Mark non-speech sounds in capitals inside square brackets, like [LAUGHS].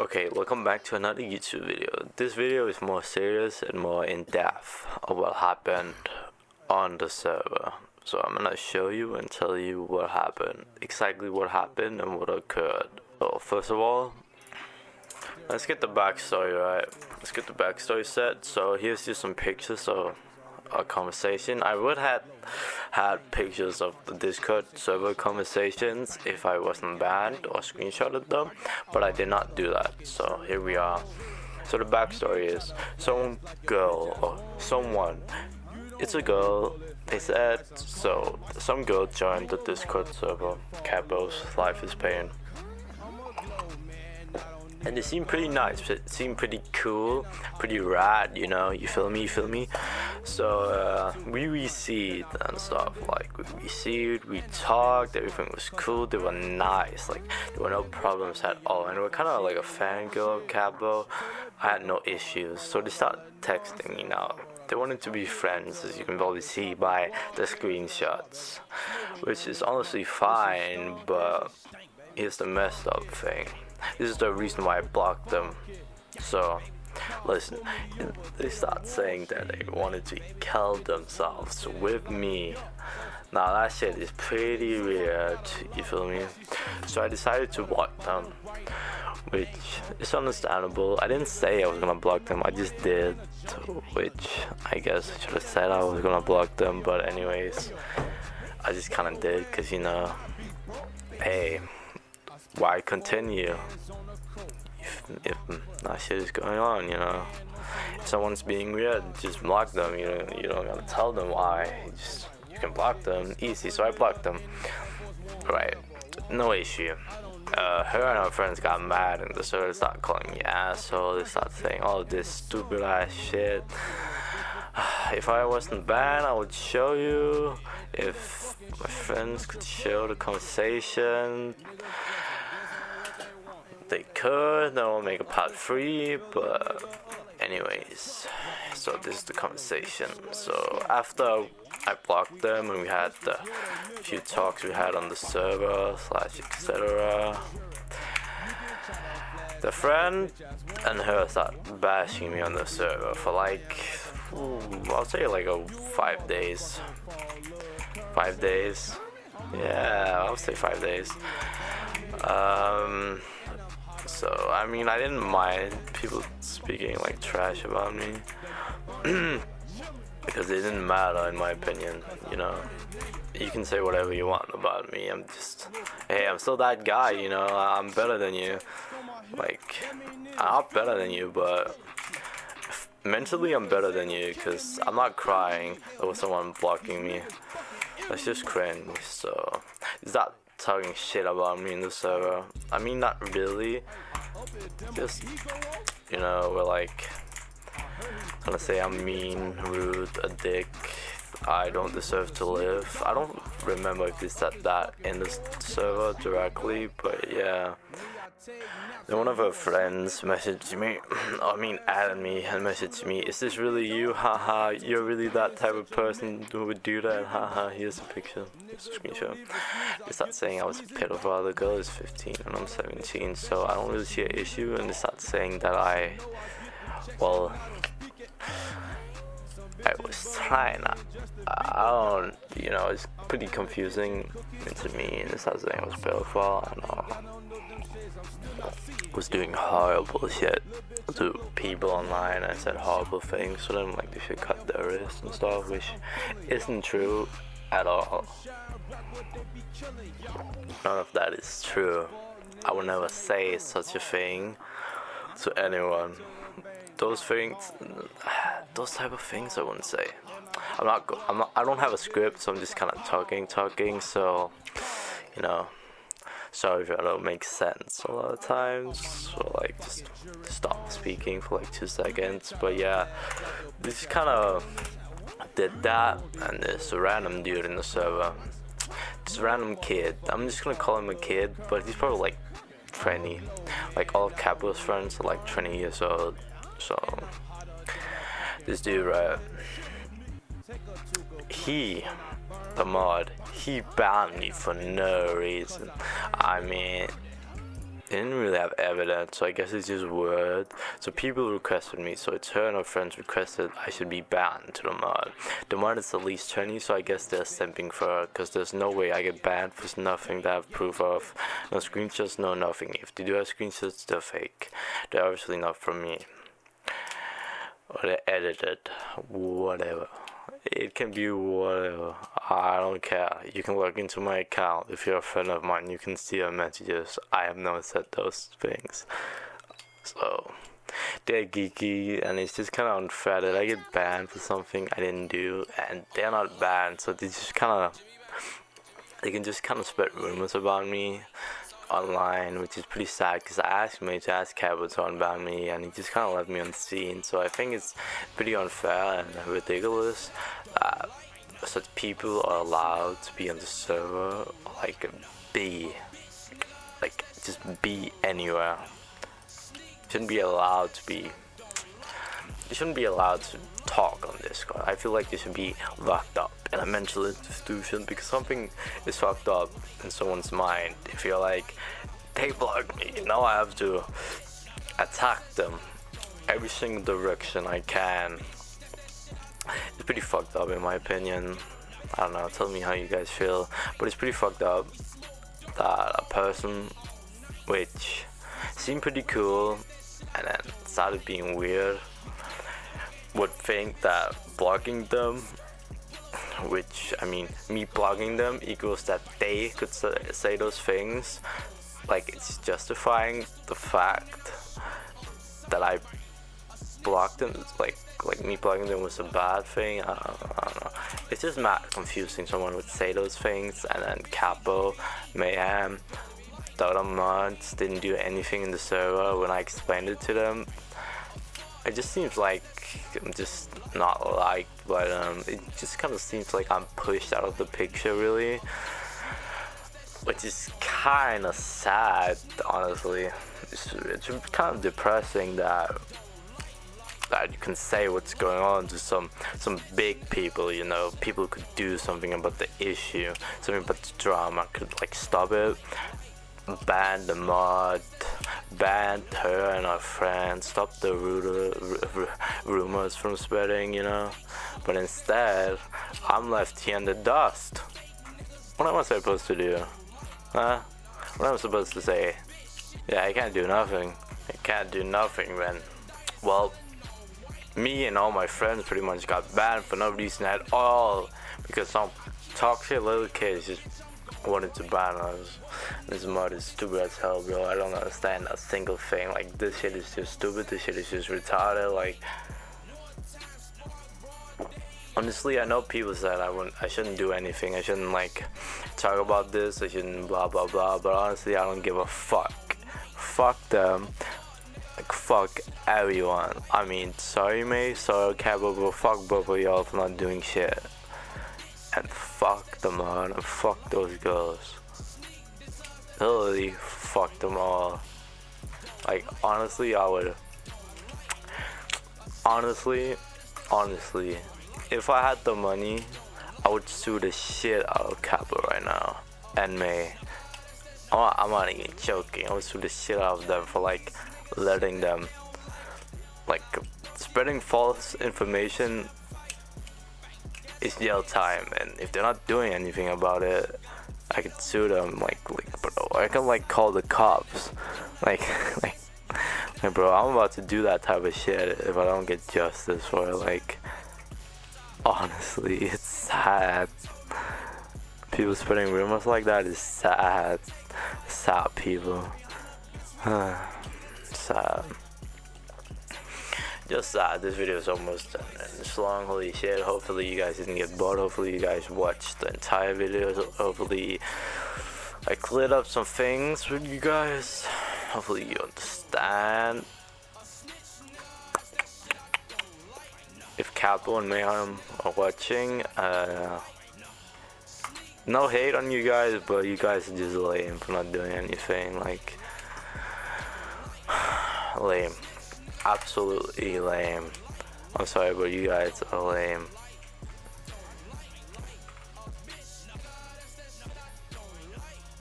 Okay, welcome back to another YouTube video. This video is more serious and more in-depth of what happened on the server. So I'm gonna show you and tell you what happened, exactly what happened and what occurred. So first of all, let's get the backstory right. Let's get the backstory set. So here's just some pictures of a conversation. I would have had pictures of the Discord server conversations if I wasn't banned or screenshotted them, but I did not do that. So here we are. So the backstory is some girl or someone. It's a girl. They said so. Some girl joined the Discord server. Cabos Life is Pain and they seem pretty nice it seemed pretty cool pretty rad you know you feel me you feel me so uh, we received and stuff like we received we talked everything was cool they were nice like there were no problems at all and we are kind of like a fangirl of Cabo I had no issues so they started texting me now they wanted to be friends as you can probably see by the screenshots which is honestly fine but here's the messed up thing this is the reason why I blocked them. So, listen, they start saying that they wanted to kill themselves with me. Now that shit is pretty weird, you feel me? So I decided to block them, which is understandable. I didn't say I was gonna block them, I just did, which I guess I should have said I was gonna block them, but anyways, I just kinda did, cause you know, hey, why continue if, if that shit is going on, you know? If someone's being weird, just block them. You know, you don't gotta tell them why. You just you can block them easy. So I blocked them. Right, no issue. Uh, her and her friends got mad and the server started calling me asshole. They started saying all this stupid ass shit. [SIGHS] if I wasn't banned, I would show you. If my friends could show the conversation they could, then we'll make a part three, but anyways, so this is the conversation. So after I blocked them and we had the few talks we had on the server slash etc. The friend and her start bashing me on the server for like, I'll say like a five days. Five days. Yeah, I'll say five days. Um, so I mean I didn't mind people speaking like trash about me. [CLEARS THROAT] Because it didn't matter in my opinion you know. You can say whatever you want about me I'm just hey I'm still that guy you know I'm better than you. Like I'm not better than you but mentally I'm better than you because I'm not crying over someone blocking me. That's just cringe so is that talking shit about me in the server. I mean, not really. Just, you know, we're like, I'm gonna say I'm mean, rude, a dick. I don't deserve to live. I don't remember if they said that in the server directly, but yeah. Then one of her friends messaged me, [CLEARS THROAT] I mean added me and messaged me, is this really you? Haha, you're really that type of person who would do that? Haha, here's a picture, here's a screenshot. They start saying I was a pedophile, the girl is 15 and I'm 17, so I don't really see an issue, and they start saying that I, well, I was trying. I don't, you know, it's pretty confusing to me, and they start saying I was pedophile, and all was doing horrible shit to people online. I said horrible things to them, like they should cut their wrists and stuff, which isn't true at all. None of that is true. I would never say such a thing to anyone. Those things, those type of things, I wouldn't say. I'm not. I'm not. I don't have a script, so I'm just kind of talking, talking. So, you know sorry if I don't make sense a lot of times so like just stop speaking for like two seconds. But yeah this kind of did that and this random dude in the server. This random kid. I'm just gonna call him a kid but he's probably like 20 like all of Capo's friends are like 20 years old. So this dude right he the mod he banned me for no reason I mean didn't really have evidence, so I guess it's just word. So people requested me, so and friends requested I should be banned to the mod. The mod is at least 20, so I guess they're simping for her, because there's no way I get banned for nothing that I have proof of. No screenshots, no nothing. If they do have screenshots, they're fake. They're obviously not from me. Or they're edited. Whatever. It can be whatever. I don't care. You can log into my account. If you're a friend of mine, you can see our messages. I have never said those things. So, they're geeky, and it's just kind of unfair that I get banned for something I didn't do, and they're not banned, so they just kind of. They can just kind of spread rumors about me online, which is pretty sad because I asked me to ask to unban me and he just kind of left me unseen. So I think it's pretty unfair and ridiculous that such people are allowed to be on the server, like be, like just be anywhere. Shouldn't be allowed to be. You shouldn't be allowed to talk on Discord. I feel like you should be locked up in a mental institution because something is fucked up in someone's mind. If you're like, they blocked me, now I have to attack them every single direction I can. It's pretty fucked up in my opinion. I don't know, tell me how you guys feel. But it's pretty fucked up that a person which seemed pretty cool and then started being weird would think that blocking them which I mean me blogging them equals that they could say those things. Like it's justifying the fact that I blocked them like like me blogging them was a bad thing. I don't, I don't know. It's just mad confusing. Someone would say those things and then Capo Mayhem other mods didn't do anything in the server when I explained it to them it just seems like I'm just not liked, but um, it just kind of seems like I'm pushed out of the picture, really. Which is kind of sad, honestly. It's, it's kind of depressing that that you can say what's going on to some some big people you know people could do something about the issue something about the drama could like stop it ban the mod banned her and her friends, stopped the rumors from spreading, you know. But instead, I'm left here in the dust. What am I supposed to do? Huh? What am I supposed to say? Yeah, I can't do nothing. I can't do nothing, man. Well, me and all my friends pretty much got banned for no reason at all because some toxic little kids just wanted to ban us. This mod is stupid as hell, bro. I don't understand a single thing. Like, this shit is just stupid. This shit is just retarded. Like, honestly, I know people said I wouldn't, I shouldn't do anything. I shouldn't like talk about this. I shouldn't blah blah blah. But honestly, I don't give a fuck. Fuck them. Like fuck everyone. I mean, sorry, mate. Sorry, Cabo, but fuck both of y'all for not doing shit and fuck them all and fuck those girls. Literally fuck them all. Like honestly I would honestly honestly if I had the money I would sue the shit out of Kappa right now and May. I'm, I'm not even joking. I would sue the shit out of them for like letting them like spreading false information it's jail time and if they're not doing anything about it I could sue them like like bro I can like call the cops. Like [LAUGHS] like like bro I'm about to do that type of shit if I don't get justice for it like honestly [LAUGHS] it's sad. People spreading rumors like that is sad. Sad people. [SIGHS] Sad just uh, this video is almost done and it's long holy shit. Hopefully you guys didn't get bored. Hopefully you guys watched the entire video. Hopefully I cleared up some things with you guys. Hopefully you understand. If Capo and Mayhem are watching uh, no hate on you guys but you guys are just lame for not doing anything like [SIGHS] lame absolutely lame. I'm sorry, but you guys are lame.